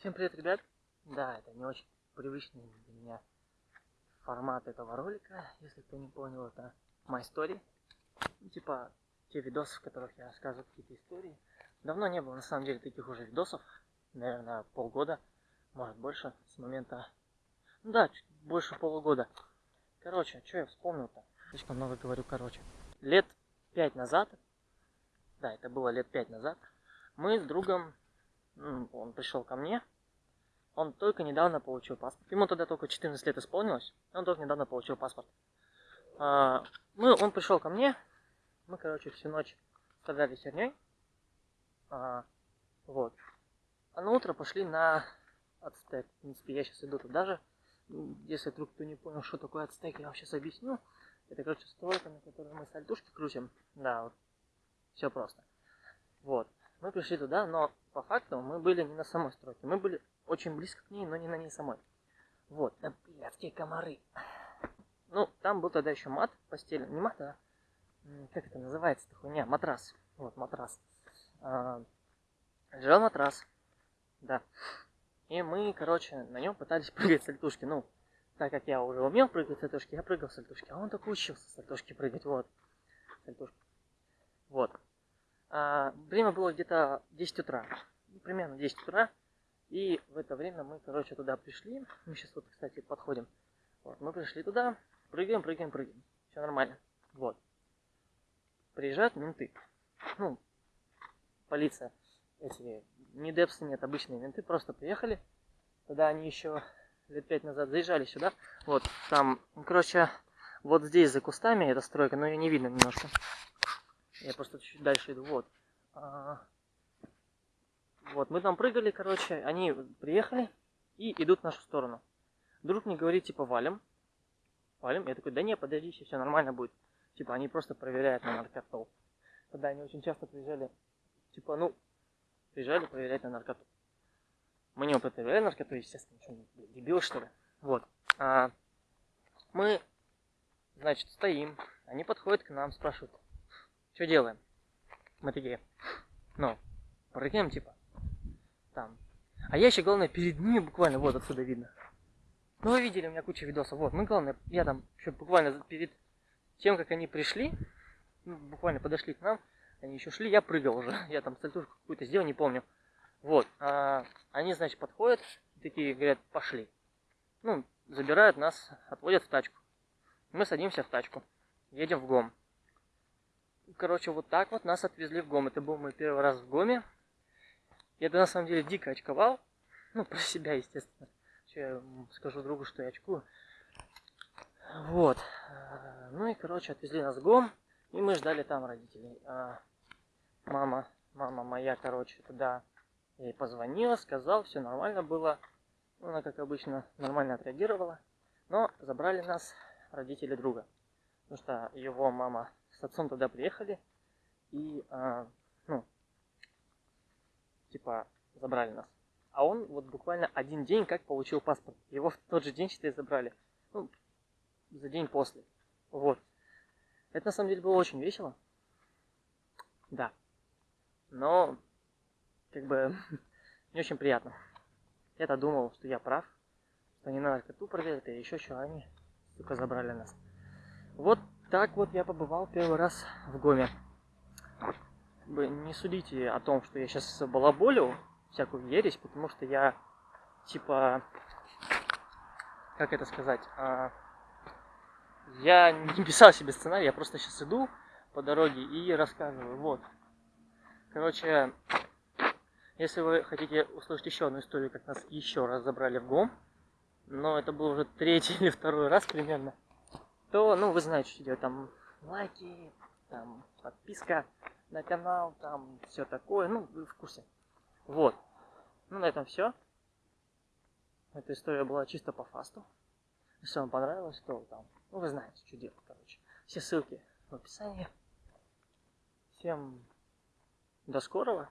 Всем привет, ребят! Да, это не очень привычный для меня формат этого ролика. Если кто не понял, это My Story. Ну, типа те видосы, в которых я рассказываю какие-то истории. Давно не было на самом деле таких уже видосов. Наверное, полгода, может больше, с момента... Ну да, чуть больше полугода. Короче, что я вспомнил-то? Слишком много говорю, короче. Лет пять назад, да, это было лет пять назад, мы с другом он пришел ко мне, он только недавно получил паспорт. Ему тогда только 14 лет исполнилось, он только недавно получил паспорт. А, мы, он пришел ко мне, мы, короче, всю ночь страдали херней. А, вот. А на утро пошли на ацтек. В принципе, я сейчас иду туда же. Если вдруг кто не понял, что такое ацтек, я вам сейчас объясню. Это, короче, стройка, на которой мы сальтушки крутим. Да, вот. Все просто. Вот. Мы пришли туда, но по факту мы были не на самой стройке. Мы были очень близко к ней, но не на ней самой. Вот, да блядские комары. Ну, там был тогда еще мат постели. Не мат, а как это называется-то хуйня? Матрас. Вот, матрас. А, лежал матрас. Да. И мы, короче, на нем пытались прыгать с сальтушки. Ну, так как я уже умел прыгать с сальтушки, я прыгал с сальтушки. А он так учился с сальтушки прыгать. Вот. Сальтушки. Вот. А, время было где-то 10 утра. Примерно 10 утра. И в это время мы, короче, туда пришли. Мы сейчас вот, кстати, подходим. Вот, мы пришли туда, прыгаем, прыгаем, прыгаем. Все нормально. Вот. Приезжают менты. Ну, полиция. Эти не депсы нет, обычные менты просто приехали. Тогда они еще лет пять назад заезжали сюда. Вот, там, короче, вот здесь за кустами эта стройка, но ее не видно немножко. Я просто чуть дальше иду. Вот. А, вот, мы там прыгали, короче, они приехали и идут в нашу сторону. Друг мне говорит, типа, валим. Валим. Я такой, да не, подожди, все нормально будет. Типа, они просто проверяют на наркоту. Тогда они очень часто приезжали, типа, ну, приезжали проверять на наркоту. Мы не употребляли наркоту, естественно, что, дебил, что ли. Вот. А, мы, значит, стоим, они подходят к нам, спрашивают, что делаем? Мы такие, ну, прыгаем, типа, там. А я еще, главное, перед ними буквально, вот отсюда видно. Ну, вы видели, у меня куча видосов, вот. Ну, главное, я там еще буквально перед тем, как они пришли, ну, буквально подошли к нам, они еще шли, я прыгал уже. Я там сальтушку какую-то сделал, не помню. Вот. А, они, значит, подходят, такие говорят, пошли. Ну, забирают нас, отводят в тачку. Мы садимся в тачку, едем в ГОМ. Короче, вот так вот нас отвезли в ГОМ. Это был мой первый раз в ГОМе. Я на самом деле дико очковал. Ну, про себя, естественно. Что я скажу другу, что я очкую. Вот. Ну и, короче, отвезли нас в ГОМ. И мы ждали там родителей. А мама, мама моя, короче, туда ей позвонила, сказал, все нормально было. Она, как обычно, нормально отреагировала. Но забрали нас родители друга. Потому что его мама с отцом туда приехали и, а, ну, типа, забрали нас. А он вот буквально один день как получил паспорт. Его в тот же день, считай, забрали. Ну, за день после. Вот. Это на самом деле было очень весело. Да. Но, как бы, не очень приятно. Я-то думал, что я прав, что не надо коту проверить, а еще что, они, сука, забрали нас. Вот так вот я побывал первый раз в Гоме. Не судите о том, что я сейчас балаболю всякую ересь, потому что я, типа, как это сказать, а, я не писал себе сценарий, я просто сейчас иду по дороге и рассказываю. Вот. Короче, если вы хотите услышать еще одну историю, как нас еще раз забрали в ГОМ, но это был уже третий или второй раз примерно, то, ну, вы знаете, что делать. Там лайки, там подписка на канал, там все такое. Ну, вы в курсе. Вот. Ну, на этом все. Эта история была чисто по фасту. Если вам понравилось, то там, ну, вы знаете, что делать, короче. Все ссылки в описании. Всем до скорого.